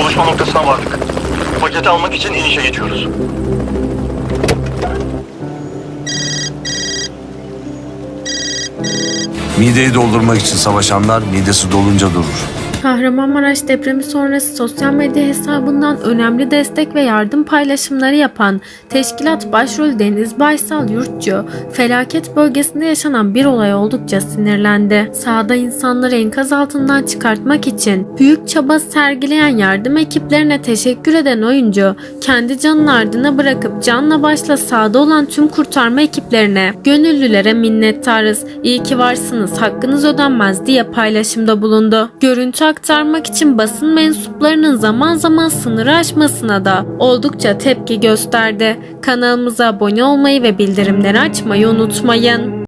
Buluşma noktasına vardık. Paketi almak için inişe geçiyoruz. Mideyi doldurmak için savaşanlar midesi dolunca durur. Kahramanmaraş depremi sonrası sosyal medya hesabından önemli destek ve yardım paylaşımları yapan Teşkilat Başrolü Deniz Baysal Yurtçu, felaket bölgesinde yaşanan bir olay oldukça sinirlendi. Sahada insanları enkaz altından çıkartmak için büyük çaba sergileyen yardım ekiplerine teşekkür eden oyuncu, kendi canını ardına bırakıp canla başla sahada olan tüm kurtarma ekiplerine, gönüllülere minnettarız, iyi ki varsınız, hakkınız ödenmez diye paylaşımda bulundu. Görüntü aktarmak için basın mensuplarının zaman zaman sınırı aşmasına da oldukça tepki gösterdi. Kanalımıza abone olmayı ve bildirimleri açmayı unutmayın.